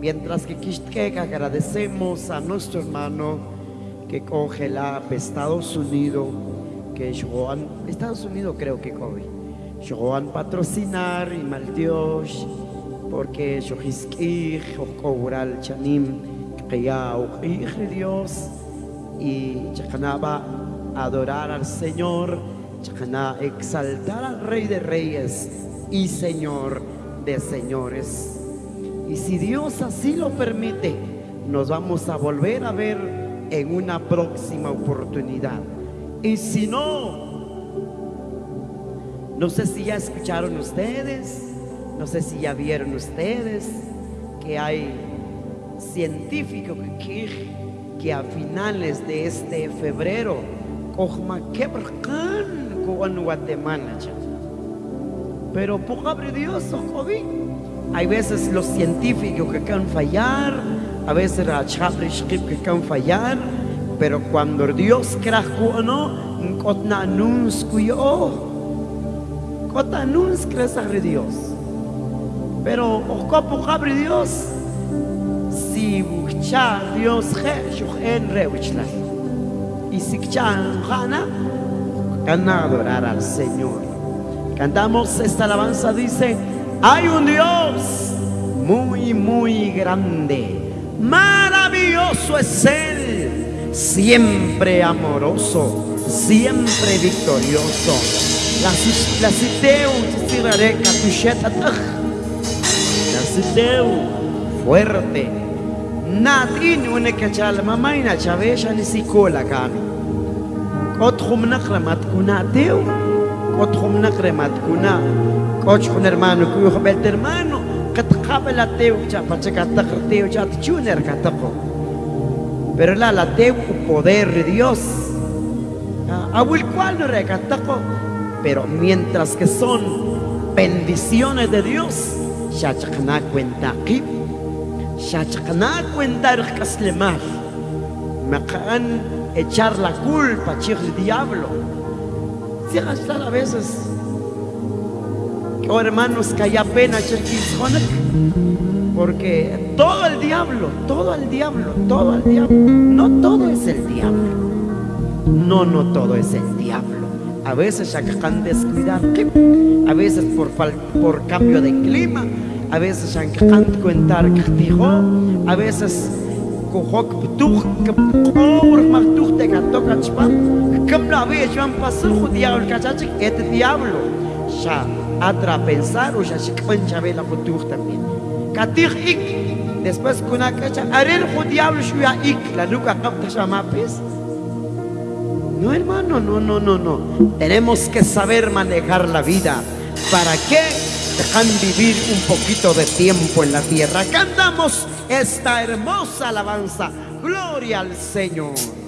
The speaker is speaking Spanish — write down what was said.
Mientras que agradecemos a nuestro hermano que congela Estados Unidos, que Joan, Estados Unidos creo que coge, Joan patrocinar y mal Dios, porque Okogural Chanim, que ya Dios, y Chacanaba adorar al Señor, Chacana exaltar al Rey de Reyes y Señor de Señores. Y si Dios así lo permite, nos vamos a volver a ver en una próxima oportunidad. Y si no, no sé si ya escucharon ustedes, no sé si ya vieron ustedes que hay científicos que, que a finales de este febrero, Guatemala, pero pobre Dios, hay veces los científicos que can fallar, a veces la que can fallar, pero cuando Dios creó no, kuyo, kotna anuns de Dios. Pero ocopo pobre Dios, si bucha Dios je, en reuchla. Y si chan jana, can adorar al Señor. Cantamos esta alabanza, dice, hay un Dios muy, muy grande. Maravilloso es Él, siempre amoroso, siempre victorioso. La citeu, la citeu, fuerte. Nadine une cachal mamaina chavesha ni sikola kan. Kotrum nakramat kunateu, kunateu. Coach con hermano, cuyo bel hermano, cabe la teu, ya para checar te teu, ya te chuner Pero la la teu poder de Dios. A el cual no recataco, pero mientras que son bendiciones de Dios, chakana cuenta ya chakana cuenta. Me acaban echar la culpa, chir el diablo. Si a veces Oh hermanos, que haya pena, porque todo el diablo, todo el diablo, todo el diablo, no todo es el diablo. No, no todo es el diablo. A veces ya can descuidar, a veces por, por cambio de clima, a veces ya can cuentar a veces pensar o también. Después diablo la chamapes. No, hermano, no, no, no, no. Tenemos que saber manejar la vida. ¿Para qué? Dejan vivir un poquito de tiempo en la tierra. Cantamos esta hermosa alabanza. Gloria al Señor.